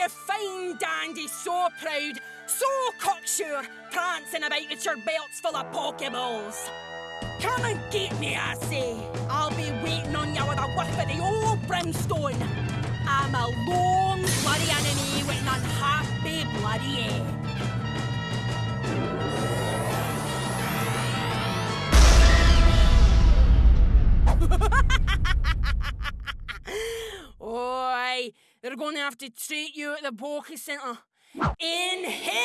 you fine dandy, so proud, so cocksure, prancing about with your belts full of Pokeballs. Come and get me, I say. I'll be waiting on you with a whiff of the old brimstone. I'm a lone bloody enemy with an unhappy bloody end. They're going to have to treat you at the Poké Centre in hell!